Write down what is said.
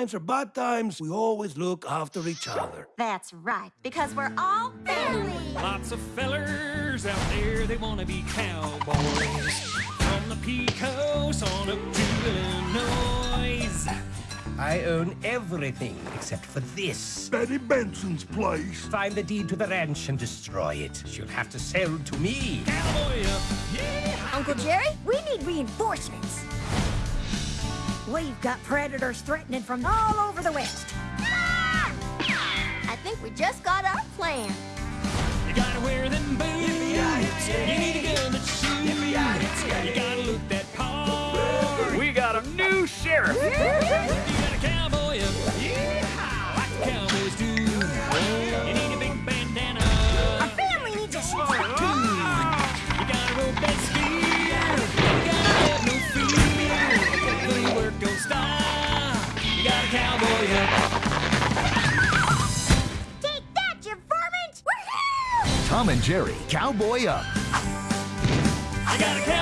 times or bad times, we always look after each other. That's right, because we're all family. Lots of fellers out there, they wanna be cowboys. From the Pecos on up to Illinois. I own everything except for this. Betty Benson's place. Find the deed to the ranch and destroy it. She'll have to sell to me. Cowboy up, yeah! Uncle Jerry, we need reinforcements. We've got predators threatening from all over the west. Ah! I think we just got our plan. You gotta wear them boots. You need a gun that shoots. You gotta look that part. We got a new sheriff. Cowboy up. Take that, you vermins! Woohoo! Tom and Jerry, Cowboy Up. You got a cowboy